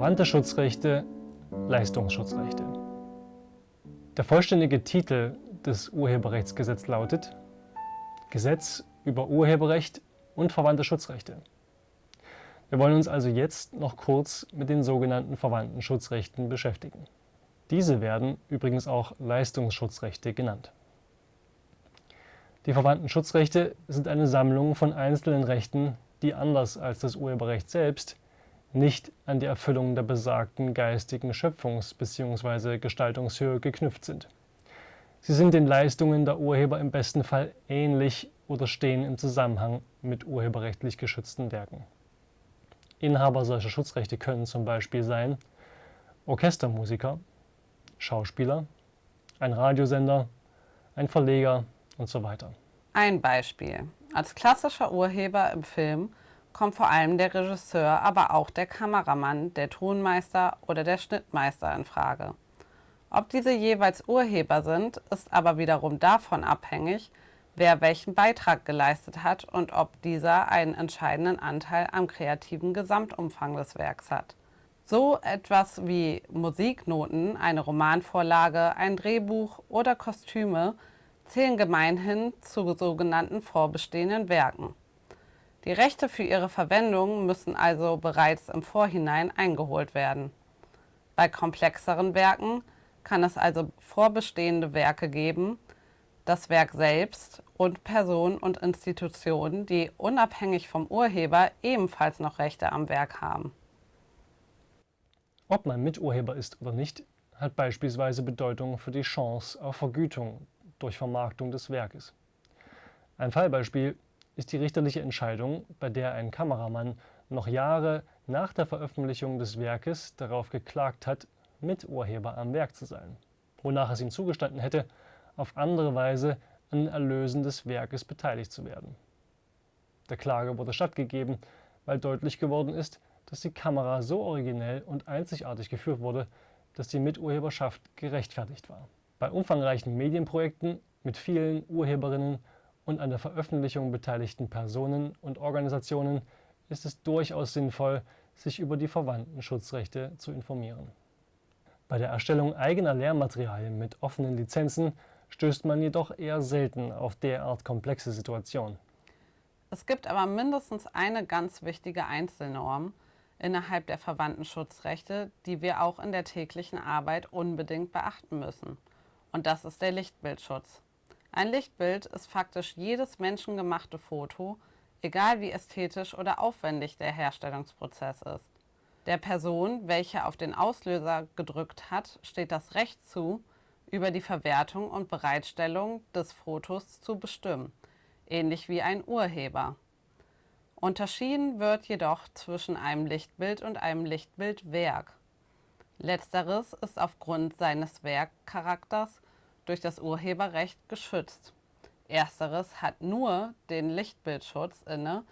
Verwandte Schutzrechte, Leistungsschutzrechte. Der vollständige Titel des Urheberrechtsgesetzes lautet Gesetz über Urheberrecht und verwandte Schutzrechte. Wir wollen uns also jetzt noch kurz mit den sogenannten verwandten Schutzrechten beschäftigen. Diese werden übrigens auch Leistungsschutzrechte genannt. Die verwandten Schutzrechte sind eine Sammlung von einzelnen Rechten, die anders als das Urheberrecht selbst nicht an die Erfüllung der besagten geistigen Schöpfungs- bzw. Gestaltungshöhe geknüpft sind. Sie sind den Leistungen der Urheber im besten Fall ähnlich oder stehen im Zusammenhang mit urheberrechtlich geschützten Werken. Inhaber solcher Schutzrechte können zum Beispiel sein Orchestermusiker, Schauspieler, ein Radiosender, ein Verleger und so weiter. Ein Beispiel. Als klassischer Urheber im Film kommt vor allem der Regisseur, aber auch der Kameramann, der Tonmeister oder der Schnittmeister in Frage. Ob diese jeweils Urheber sind, ist aber wiederum davon abhängig, wer welchen Beitrag geleistet hat und ob dieser einen entscheidenden Anteil am kreativen Gesamtumfang des Werks hat. So etwas wie Musiknoten, eine Romanvorlage, ein Drehbuch oder Kostüme zählen gemeinhin zu sogenannten vorbestehenden Werken. Die Rechte für ihre Verwendung müssen also bereits im Vorhinein eingeholt werden. Bei komplexeren Werken kann es also vorbestehende Werke geben, das Werk selbst und Personen und Institutionen, die unabhängig vom Urheber ebenfalls noch Rechte am Werk haben. Ob man Miturheber ist oder nicht, hat beispielsweise Bedeutung für die Chance auf Vergütung durch Vermarktung des Werkes. Ein Fallbeispiel ist die richterliche Entscheidung, bei der ein Kameramann noch Jahre nach der Veröffentlichung des Werkes darauf geklagt hat, Miturheber am Werk zu sein, wonach es ihm zugestanden hätte, auf andere Weise an Erlösen des Werkes beteiligt zu werden. Der Klage wurde stattgegeben, weil deutlich geworden ist, dass die Kamera so originell und einzigartig geführt wurde, dass die Miturheberschaft gerechtfertigt war. Bei umfangreichen Medienprojekten mit vielen Urheberinnen und an der Veröffentlichung beteiligten Personen und Organisationen ist es durchaus sinnvoll, sich über die verwandten Schutzrechte zu informieren. Bei der Erstellung eigener Lehrmaterialien mit offenen Lizenzen stößt man jedoch eher selten auf derart komplexe Situationen. Es gibt aber mindestens eine ganz wichtige Einzelnorm innerhalb der verwandten Schutzrechte, die wir auch in der täglichen Arbeit unbedingt beachten müssen. Und das ist der Lichtbildschutz. Ein Lichtbild ist faktisch jedes menschengemachte Foto, egal wie ästhetisch oder aufwendig der Herstellungsprozess ist. Der Person, welche auf den Auslöser gedrückt hat, steht das Recht zu, über die Verwertung und Bereitstellung des Fotos zu bestimmen, ähnlich wie ein Urheber. Unterschieden wird jedoch zwischen einem Lichtbild und einem Lichtbildwerk. Letzteres ist aufgrund seines Werkcharakters durch das Urheberrecht geschützt. Ersteres hat nur den Lichtbildschutz inne,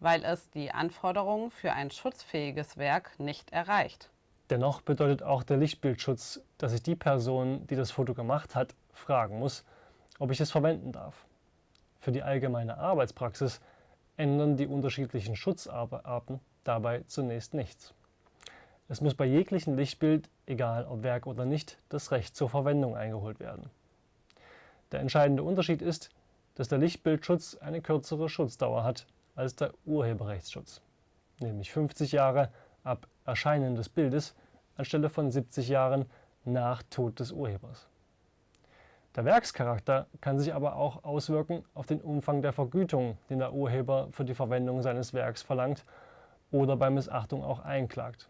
weil es die Anforderungen für ein schutzfähiges Werk nicht erreicht. Dennoch bedeutet auch der Lichtbildschutz, dass ich die Person, die das Foto gemacht hat, fragen muss, ob ich es verwenden darf. Für die allgemeine Arbeitspraxis ändern die unterschiedlichen Schutzarten dabei zunächst nichts. Es muss bei jeglichem Lichtbild, egal ob Werk oder nicht, das Recht zur Verwendung eingeholt werden. Der entscheidende Unterschied ist, dass der Lichtbildschutz eine kürzere Schutzdauer hat als der Urheberrechtsschutz, nämlich 50 Jahre ab Erscheinen des Bildes anstelle von 70 Jahren nach Tod des Urhebers. Der Werkscharakter kann sich aber auch auswirken auf den Umfang der Vergütung, den der Urheber für die Verwendung seines Werks verlangt oder bei Missachtung auch einklagt.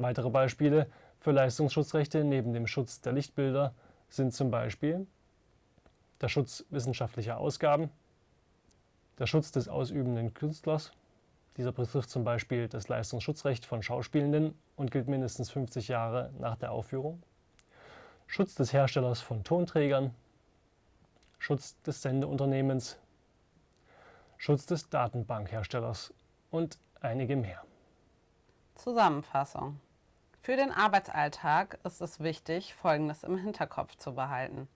Weitere Beispiele für Leistungsschutzrechte neben dem Schutz der Lichtbilder sind zum Beispiel der Schutz wissenschaftlicher Ausgaben, der Schutz des ausübenden Künstlers dieser betrifft zum Beispiel das Leistungsschutzrecht von Schauspielenden und gilt mindestens 50 Jahre nach der Aufführung. Schutz des Herstellers von Tonträgern, Schutz des Sendeunternehmens, Schutz des Datenbankherstellers und einige mehr. Zusammenfassung. Für den Arbeitsalltag ist es wichtig, Folgendes im Hinterkopf zu behalten.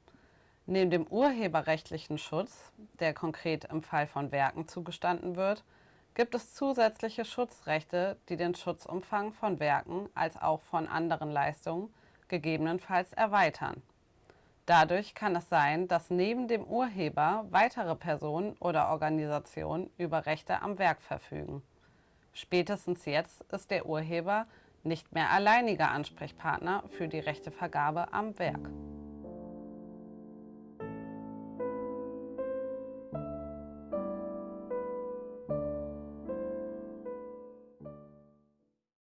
Neben dem urheberrechtlichen Schutz, der konkret im Fall von Werken zugestanden wird, gibt es zusätzliche Schutzrechte, die den Schutzumfang von Werken als auch von anderen Leistungen gegebenenfalls erweitern. Dadurch kann es sein, dass neben dem Urheber weitere Personen oder Organisationen über Rechte am Werk verfügen. Spätestens jetzt ist der Urheber nicht mehr alleiniger Ansprechpartner für die Rechtevergabe am Werk.